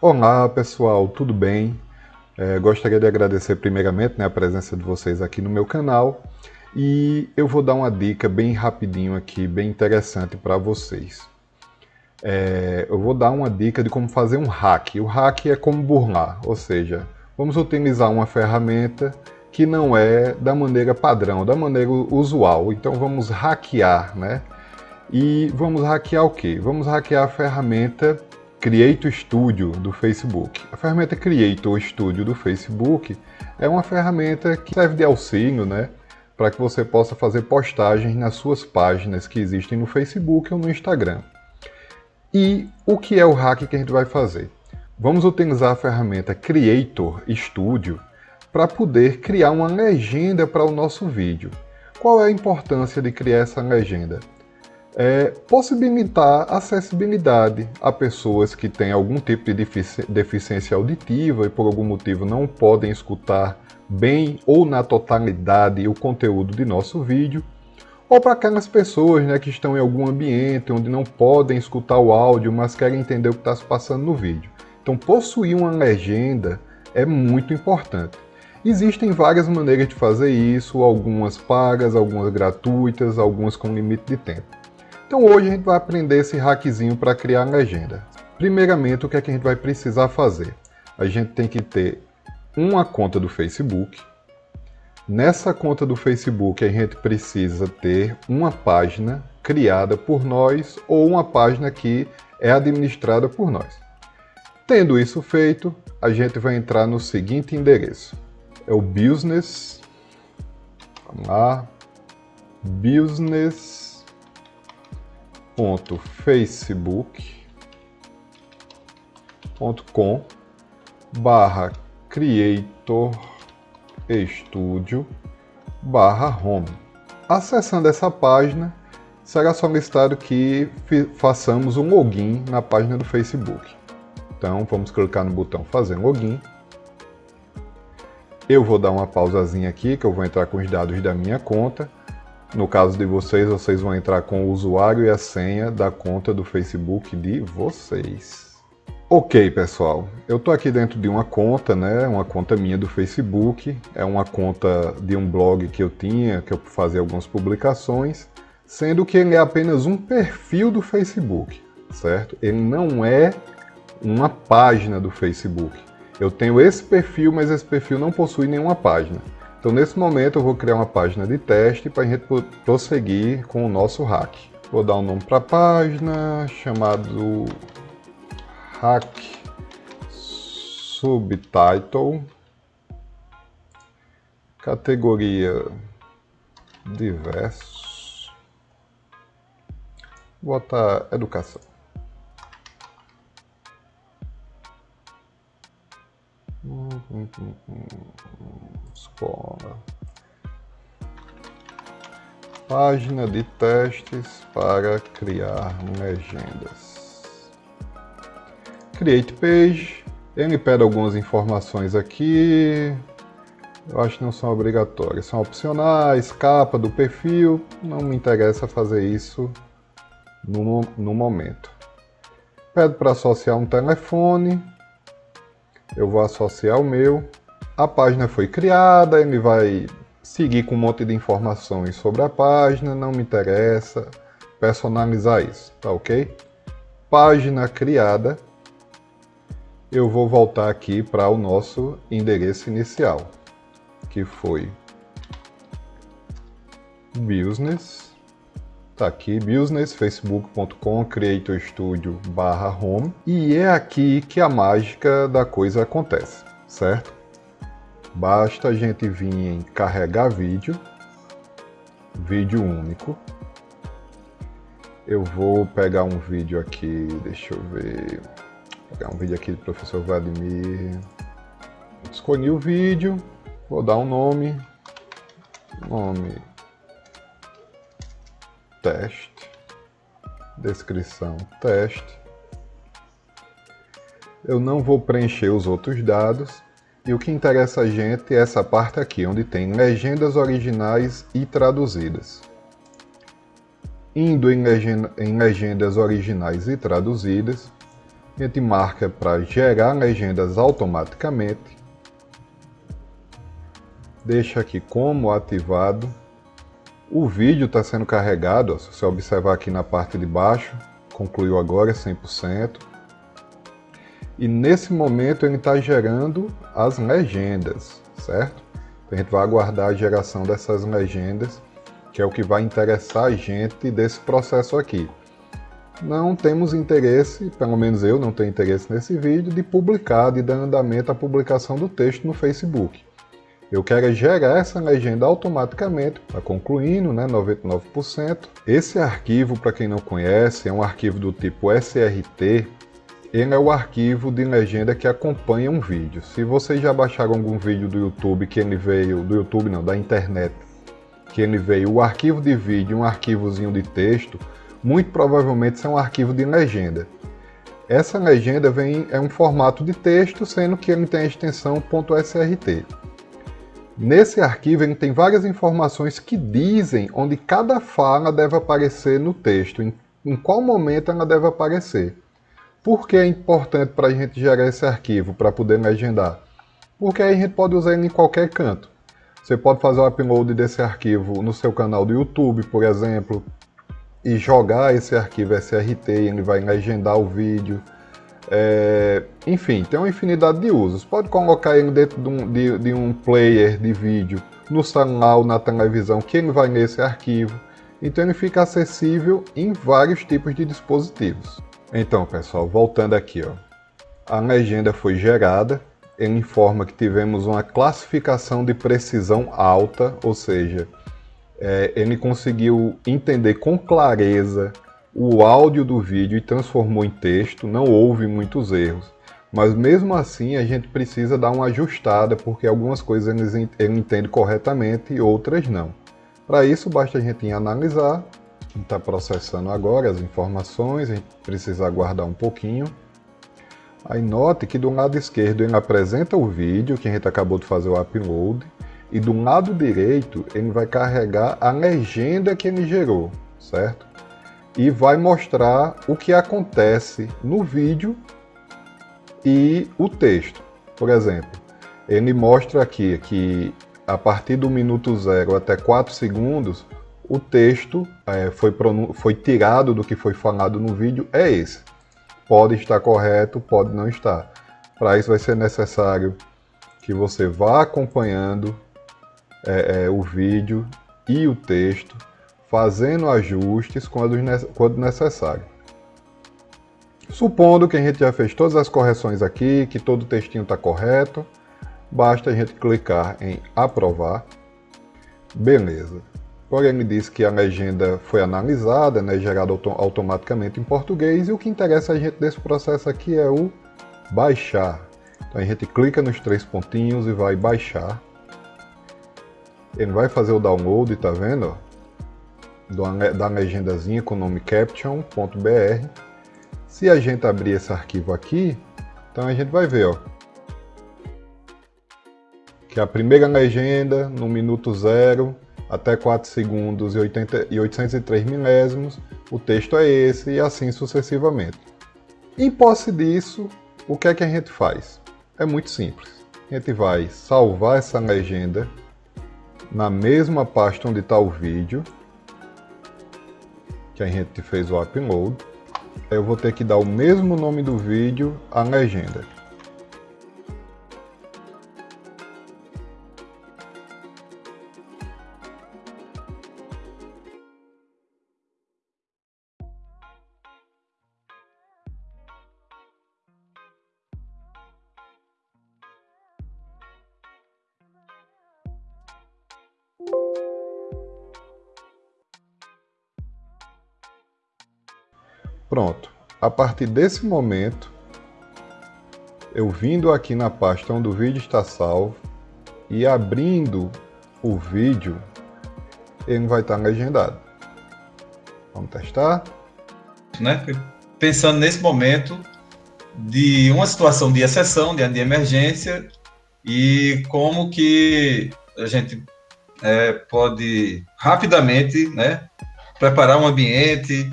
Olá pessoal, tudo bem? É, gostaria de agradecer primeiramente né, a presença de vocês aqui no meu canal e eu vou dar uma dica bem rapidinho aqui, bem interessante para vocês. É, eu vou dar uma dica de como fazer um hack. O hack é como burlar, ou seja, vamos utilizar uma ferramenta que não é da maneira padrão, da maneira usual. Então vamos hackear, né? E vamos hackear o quê? Vamos hackear a ferramenta Creator Studio do Facebook. A ferramenta Creator Studio do Facebook é uma ferramenta que serve de auxílio, né? Para que você possa fazer postagens nas suas páginas que existem no Facebook ou no Instagram. E o que é o hack que a gente vai fazer? Vamos utilizar a ferramenta Creator Studio para poder criar uma legenda para o nosso vídeo. Qual é a importância de criar essa legenda? É, possibilitar acessibilidade a pessoas que têm algum tipo de deficiência auditiva e por algum motivo não podem escutar bem ou na totalidade o conteúdo de nosso vídeo, ou para aquelas pessoas né, que estão em algum ambiente onde não podem escutar o áudio, mas querem entender o que está se passando no vídeo. Então, possuir uma legenda é muito importante. Existem várias maneiras de fazer isso, algumas pagas, algumas gratuitas, algumas com limite de tempo. Então hoje a gente vai aprender esse hackzinho para criar legenda. Primeiramente, o que é que a gente vai precisar fazer? A gente tem que ter uma conta do Facebook. Nessa conta do Facebook a gente precisa ter uma página criada por nós ou uma página que é administrada por nós. Tendo isso feito, a gente vai entrar no seguinte endereço. É o business, vamos lá, business facebook.com barra creator studio barra home. Acessando essa página, será solicitado que façamos um login na página do Facebook. Então vamos clicar no botão fazer login. Eu vou dar uma pausazinha aqui, que eu vou entrar com os dados da minha conta. No caso de vocês, vocês vão entrar com o usuário e a senha da conta do Facebook de vocês. Ok, pessoal, eu estou aqui dentro de uma conta, né? Uma conta minha do Facebook. É uma conta de um blog que eu tinha, que eu fazia algumas publicações, sendo que ele é apenas um perfil do Facebook, certo? Ele não é uma página do Facebook. Eu tenho esse perfil, mas esse perfil não possui nenhuma página. Então nesse momento eu vou criar uma página de teste para a gente prosseguir com o nosso hack. Vou dar um nome para a página chamado hack subtitle categoria diversos botar educação Escola. Página de testes para criar legendas. Create page. Ele pede algumas informações aqui. Eu acho que não são obrigatórias, são opcionais, capa do perfil. Não me interessa fazer isso no, no momento. Pede para associar um telefone eu vou associar o meu. A página foi criada, ele vai seguir com um monte de informações sobre a página, não me interessa personalizar isso, tá ok? Página criada, eu vou voltar aqui para o nosso endereço inicial, que foi business Tá aqui, business, facebook.com, creator studio barra home. E é aqui que a mágica da coisa acontece, certo? Basta a gente vir em carregar vídeo, vídeo único. Eu vou pegar um vídeo aqui, deixa eu ver, pegar um vídeo aqui do professor Vladimir. Escolhi o vídeo, vou dar um nome, nome teste, descrição teste. Eu não vou preencher os outros dados e o que interessa a gente é essa parte aqui, onde tem legendas originais e traduzidas. Indo em, legenda, em legendas originais e traduzidas, A gente marca para gerar legendas automaticamente. Deixa aqui como ativado. O vídeo está sendo carregado, ó, se você observar aqui na parte de baixo, concluiu agora 100%. E nesse momento ele está gerando as legendas, certo? Então a gente vai aguardar a geração dessas legendas, que é o que vai interessar a gente desse processo aqui. Não temos interesse, pelo menos eu não tenho interesse nesse vídeo, de publicar, de dar andamento à publicação do texto no Facebook. Eu quero é gerar essa legenda automaticamente, está concluindo, né, 99%. Esse arquivo, para quem não conhece, é um arquivo do tipo SRT. Ele é o arquivo de legenda que acompanha um vídeo. Se vocês já baixaram algum vídeo do YouTube que ele veio, do YouTube não, da internet, que ele veio o arquivo de vídeo um arquivozinho de texto, muito provavelmente isso é um arquivo de legenda. Essa legenda vem, é um formato de texto, sendo que ele tem a extensão .srt. Nesse arquivo ele tem várias informações que dizem onde cada fala deve aparecer no texto, em, em qual momento ela deve aparecer. Por que é importante para a gente gerar esse arquivo, para poder legendar? Porque aí a gente pode usar ele em qualquer canto. Você pode fazer o upload desse arquivo no seu canal do YouTube, por exemplo, e jogar esse arquivo SRT, ele vai legendar o vídeo. É, enfim, tem uma infinidade de usos. Pode colocar ele dentro de um, de, de um player de vídeo no celular ou na televisão, que ele vai nesse arquivo. Então ele fica acessível em vários tipos de dispositivos. Então, pessoal, voltando aqui, ó. A legenda foi gerada, ele informa que tivemos uma classificação de precisão alta, ou seja, é, ele conseguiu entender com clareza o áudio do vídeo e transformou em texto, não houve muitos erros. Mas mesmo assim a gente precisa dar uma ajustada, porque algumas coisas ele, entende corretamente e outras não. Para isso basta a gente analisar, está processando agora as informações, a gente precisa aguardar um pouquinho. Aí note que do lado esquerdo ele apresenta o vídeo que a gente acabou de fazer o upload, e do lado direito ele vai carregar a legenda que ele gerou, certo? E vai mostrar o que acontece no vídeo e o texto. Por exemplo, ele mostra aqui que a partir do minuto zero até 4 segundos, o texto é, foi, foi tirado do que foi falado no vídeo, é esse. Pode estar correto, pode não estar. Para isso vai ser necessário que você vá acompanhando é, é, o vídeo e o texto, fazendo ajustes quando, necessário. Supondo que a gente já fez todas as correções aqui, que todo o textinho está correto, basta a gente clicar em aprovar. Beleza. Porém, ele diz que a legenda foi analisada, né, gerada auto automaticamente em português, e o que interessa a gente desse processo aqui é o baixar. Então a gente clica nos três pontinhos e vai baixar. Ele vai fazer o download, tá vendo? Da legendazinha com o nome caption.br. Se a gente abrir esse arquivo aqui, então a gente vai ver, ó, que a primeira legenda, no minuto zero, até 4 segundos e, 80, e 803 milésimos, o texto é esse e assim sucessivamente. Em posse disso, o que é que a gente faz? É muito simples. A gente vai salvar essa legenda na mesma pasta onde está o vídeo, que a gente fez o upload, eu vou ter que dar o mesmo nome do vídeo à legenda. Pronto. A partir desse momento, eu vindo aqui na pasta onde o vídeo está salvo e abrindo o vídeo, ele vai estar legendado. Vamos testar? Né? Pensando nesse momento de uma situação de exceção, de, de emergência, e como que a gente é, pode rapidamente né, preparar um ambiente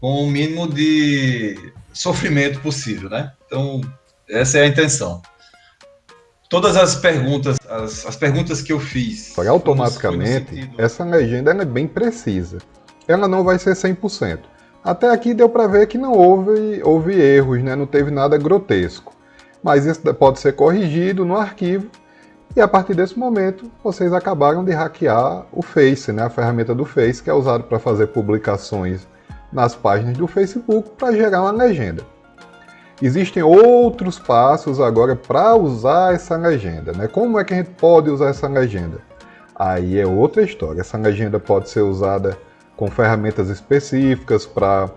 com o mínimo de sofrimento possível, né? Então, essa é a intenção. Todas as perguntas, as, as perguntas que eu fiz... Foi automaticamente, sentido... essa legenda é bem precisa. Ela não vai ser 100%. Até aqui deu para ver que não houve, houve erros, né? não teve nada grotesco. Mas isso pode ser corrigido no arquivo e a partir desse momento vocês acabaram de hackear o Face, né? a ferramenta do Face que é usada para fazer publicações nas páginas do Facebook para gerar uma legenda. Existem outros passos agora para usar essa legenda. Né? Como é que a gente pode usar essa legenda? Aí é outra história. Essa legenda pode ser usada com ferramentas específicas para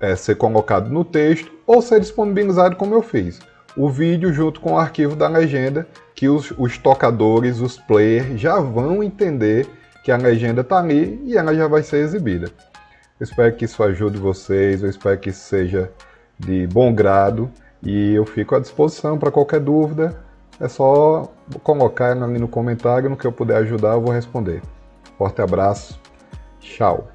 é, ser colocado no texto ou ser disponibilizado como eu fiz. O vídeo junto com o arquivo da legenda que os, os tocadores, os players já vão entender que a legenda está ali e ela já vai ser exibida. Eu espero que isso ajude vocês, eu espero que isso seja de bom grado e eu fico à disposição para qualquer dúvida. É só colocar ali no comentário, no que eu puder ajudar eu vou responder. Forte abraço, tchau!